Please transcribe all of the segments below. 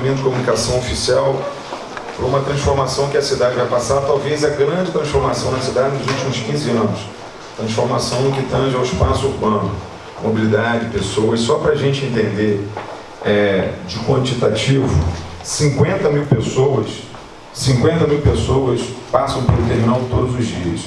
departamento de comunicação oficial para uma transformação que a cidade vai passar, talvez a grande transformação na cidade nos últimos 15 anos. Transformação que tange ao espaço urbano, mobilidade, pessoas. Só para a gente entender é, de quantitativo, 50 mil pessoas, 50 mil pessoas passam pelo terminal todos os dias.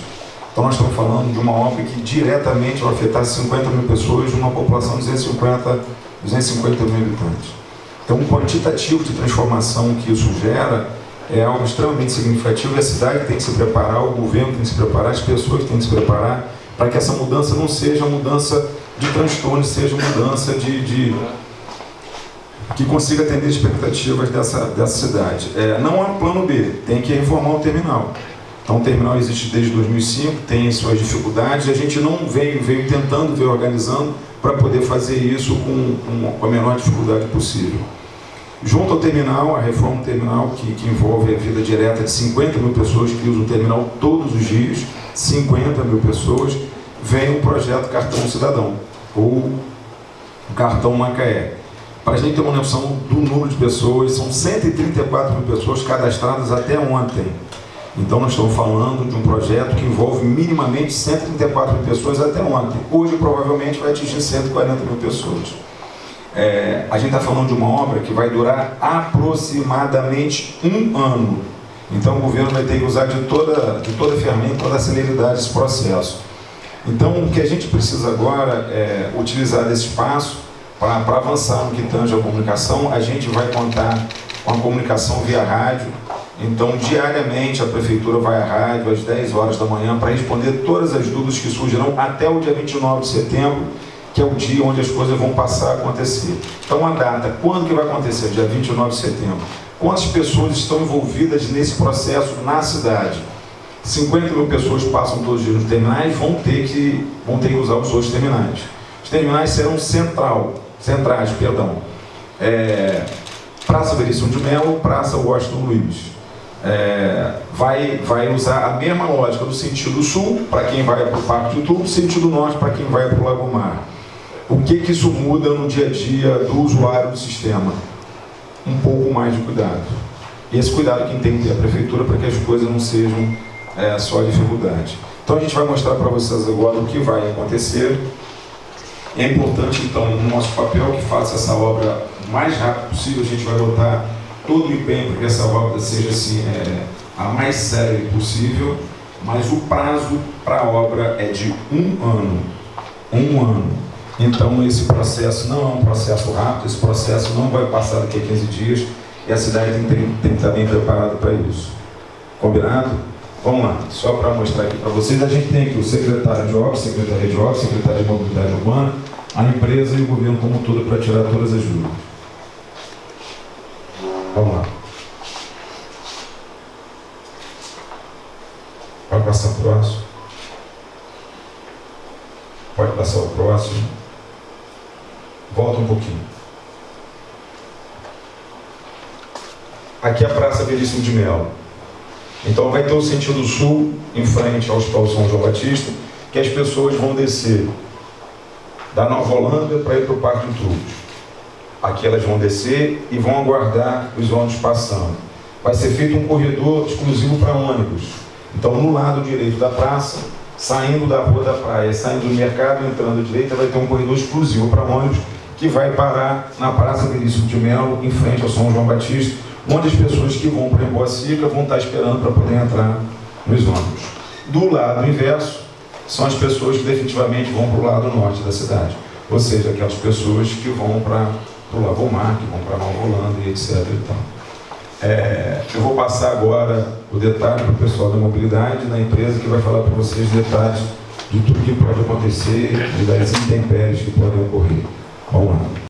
Então nós estamos falando de uma obra que diretamente vai afetar 50 mil pessoas numa população de 250, 250 mil habitantes. Então o quantitativo de transformação que isso gera é algo extremamente significativo e a cidade tem que se preparar, o governo tem que se preparar, as pessoas têm que se preparar para que essa mudança não seja mudança de transtorno, seja mudança de, de que consiga atender as expectativas dessa, dessa cidade. É, não há plano B, tem que reformar o terminal. Então o terminal existe desde 2005, tem suas dificuldades, a gente não veio, veio tentando, veio organizando para poder fazer isso com, com, a menor dificuldade possível. Junto ao terminal, a reforma do terminal, que, que envolve a vida direta de 50 mil pessoas que usam o terminal todos os dias, 50 mil pessoas, vem o projeto Cartão Cidadão, ou Cartão Macaé. Para a gente ter uma noção do número de pessoas, são 134 mil pessoas cadastradas até ontem. Então nós estamos falando de um projeto que envolve minimamente 134 mil pessoas até ontem. Hoje provavelmente vai atingir 140 mil pessoas. É, a gente está falando de uma obra que vai durar aproximadamente um ano. Então o governo vai ter que usar de toda, de toda a ferramenta, toda a celeridade desse processo. Então o que a gente precisa agora é utilizar desse espaço para avançar no que tange a comunicação. A gente vai contar com a comunicação via rádio, então, diariamente, a Prefeitura vai à rádio às 10 horas da manhã para responder todas as dúvidas que surgirão até o dia 29 de setembro, que é o dia onde as coisas vão passar a acontecer. Então, a data, quando que vai acontecer? Dia 29 de setembro. Quantas pessoas estão envolvidas nesse processo na cidade? 50 mil pessoas passam todos os dias nos terminais, vão ter que, vão ter que usar os outros terminais. Os terminais serão central, centrais, perdão. É, Praça Veríssimo de Melo, Praça Washington Luiz é, vai, vai usar a mesma lógica do sentido sul, para quem vai para o Parque de Tubo, sentido norte, para quem vai para o Lago Mar. O que, que isso muda no dia a dia do usuário do sistema? Um pouco mais de cuidado. E esse cuidado quem tem que ter a prefeitura para que as coisas não sejam é, só dificuldade. Então a gente vai mostrar para vocês agora o que vai acontecer. É importante, então, no nosso papel que faça essa obra o mais rápido possível. A gente vai botar todo o empenho para que essa obra seja assim, é, a mais séria possível, mas o prazo para a obra é de um ano. Um ano. Então esse processo não é um processo rápido, esse processo não vai passar daqui a 15 dias e a cidade tem, tem que estar bem preparada para isso. Combinado? Vamos lá, só para mostrar aqui para vocês, a gente tem aqui o secretário de obras, secretaria de obras, secretário de mobilidade urbana, a empresa e o governo como um todo para tirar todas as dúvidas. Vamos lá. Pode passar o próximo. Pode passar o próximo. Volta um pouquinho. Aqui é a Praça Veríssimo de Melo. Então vai ter o sentido sul, em frente ao Hospital São João Batista, que as pessoas vão descer da Nova Holanda para ir para o Parque de Tubos. Aqui elas vão descer e vão aguardar os ônibus passando. Vai ser feito um corredor exclusivo para ônibus. Então, no lado direito da praça, saindo da rua da praia, saindo do mercado, entrando à direita, vai ter um corredor exclusivo para ônibus que vai parar na Praça Veríssimo de Melo, em frente ao São João Batista, onde as pessoas que vão para Emboacica vão estar esperando para poder entrar nos ônibus. Do lado inverso, são as pessoas que definitivamente vão para o lado norte da cidade, ou seja, aquelas pessoas que vão para para o Lavomar, que para Nova Holanda e etc. Então, é, eu vou passar agora o detalhe para o pessoal da mobilidade da empresa que vai falar para vocês detalhes de tudo que pode acontecer e das intempéries que podem ocorrer. Vamos lá.